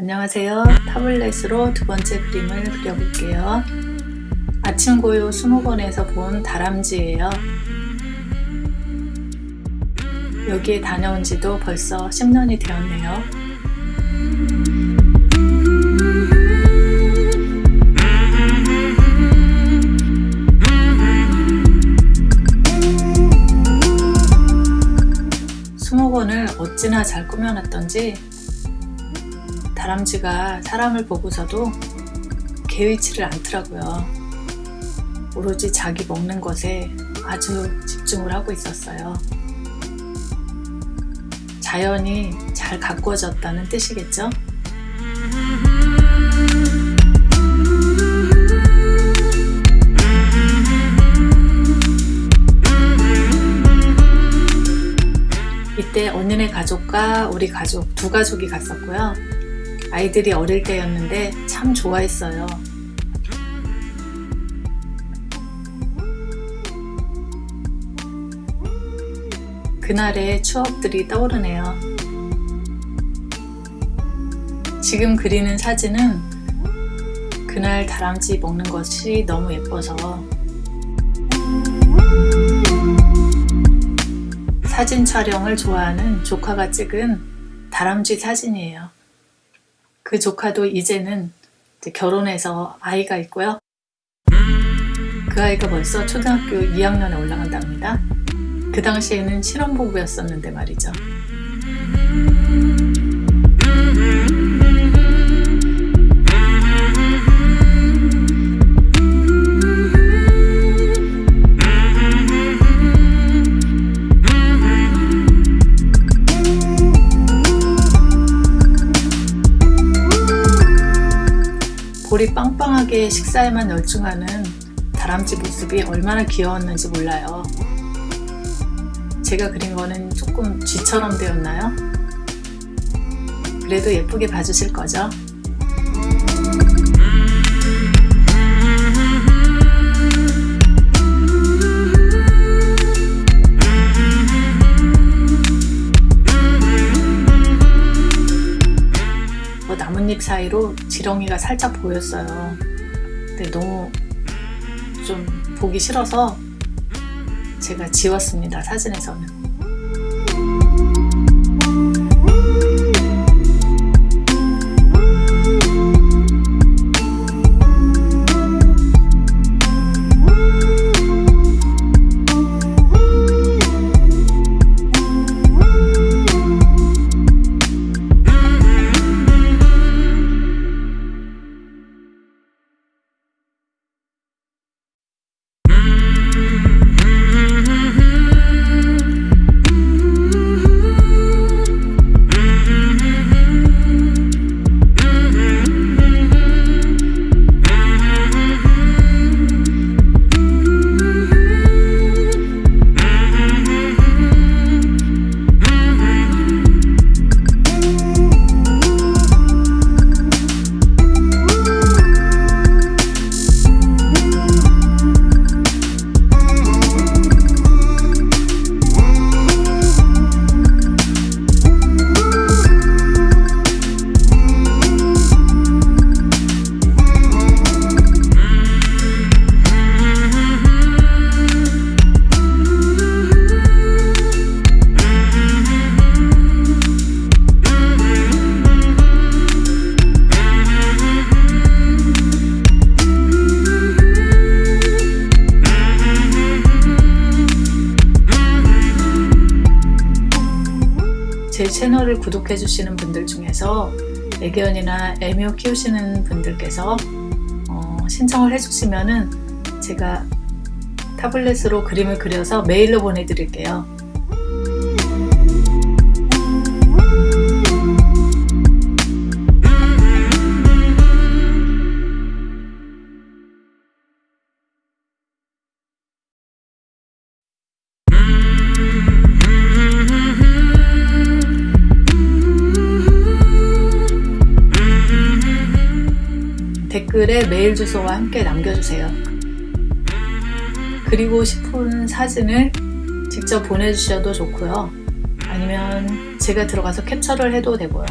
안녕하세요. 타블렛으로 두 번째 그림을 그려볼게요. 아침 고요 20권에서 본 다람쥐예요. 여기에 다녀온 지도 벌써 10년이 되었네요. 수목원을 어찌나 잘 꾸며놨던지 다람쥐가 사람을 보고서도 개의치를 않더라고요. 오로지 자기 먹는 것에 아주 집중을 하고 있었어요. 자연이 잘 가꾸어졌다는 뜻이겠죠? 이때 언니네 가족과 우리 가족 두 가족이 갔었고요. 아이들이 어릴 때였는데 참 좋아했어요. 그날의 추억들이 떠오르네요. 지금 그리는 사진은 그날 다람쥐 먹는 것이 너무 예뻐서 사진 촬영을 좋아하는 조카가 찍은 다람쥐 사진이에요. 그 조카도 이제는 이제 결혼해서 아이가 있고요. 그 아이가 벌써 초등학교 2학년에 올라간답니다. 그 당시에는 신혼부부였었는데 말이죠. 볼이 빵빵하게 식사에만 열중하는 다람쥐 모습이 얼마나 귀여웠는지 몰라요. 제가 그린 거는 조금 쥐처럼 되었나요? 그래도 예쁘게 봐주실 거죠? 사이로 지렁이가 살짝 보였어요. 근데 너무 좀 보기 싫어서 제가 지웠습니다. 사진에서는. 채널을 구독해 주시는 분들 중에서 애견이나 애묘 키우시는 분들께서 어, 신청을 해주시면 은 제가 타블렛으로 그림을 그려서 메일로 보내드릴게요. 댓글에 메일 주소와 함께 남겨주세요. 그리고 싶은 사진을 직접 보내주셔도 좋고요. 아니면 제가 들어가서 캡처를 해도 되고요.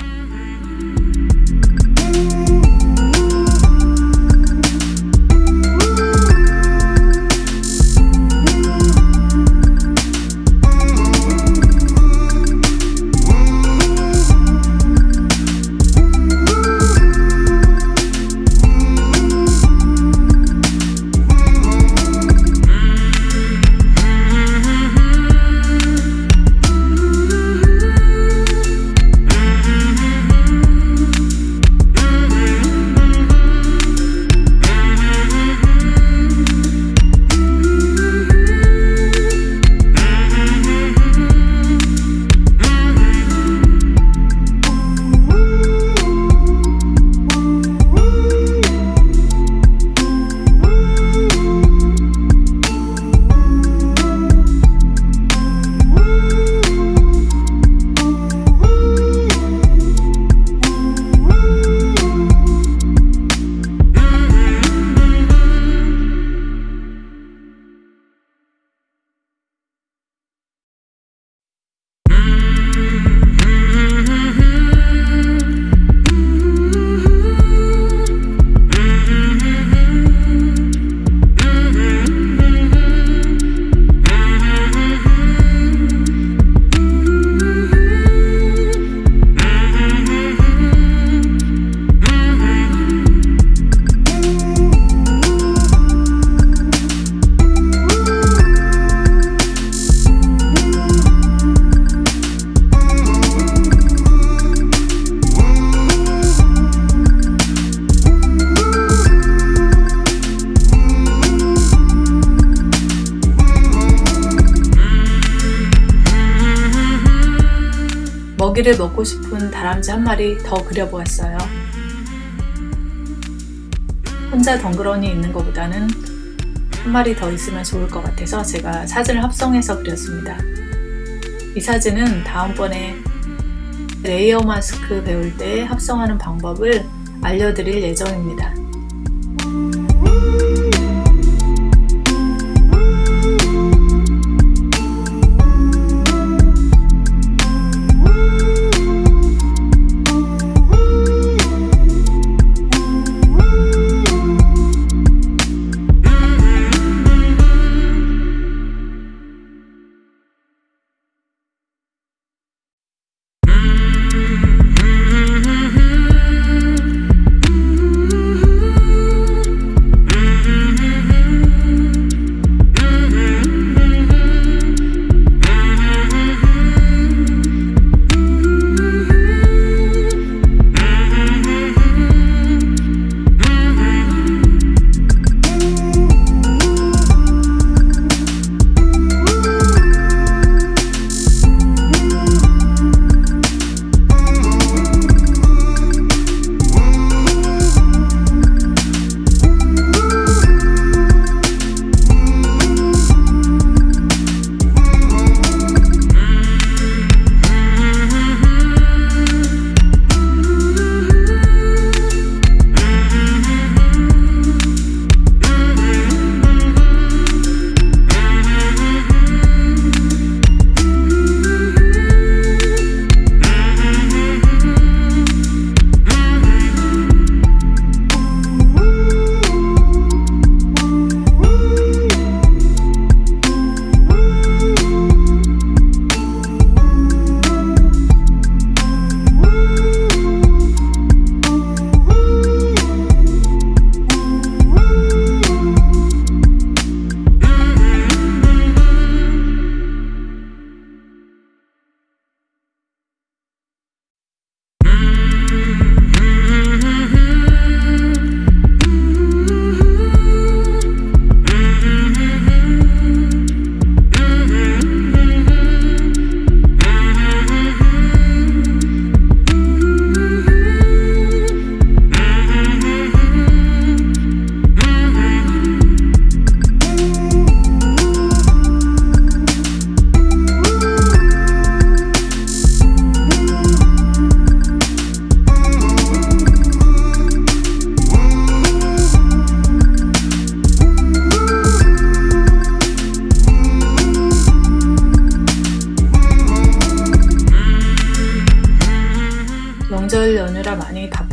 고기를 먹고 싶은 다람쥐 한 마리 더 그려보았어요. 혼자 덩그러니 있는 것보다는 한 마리 더 있으면 좋을 것 같아서 제가 사진을 합성해서 그렸습니다. 이 사진은 다음번에 layer mask 배울 때 합성하는 방법을 알려드릴 예정입니다.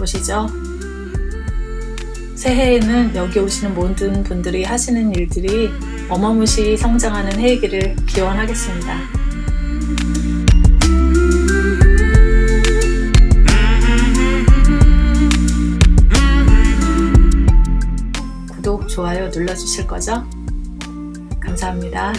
바쁘시죠? 새해에는 여기 오시는 모든 분들이 하시는 일들이 어마무시 성장하는 해이기를 기원하겠습니다. 구독, 좋아요 눌러주실 거죠? 감사합니다.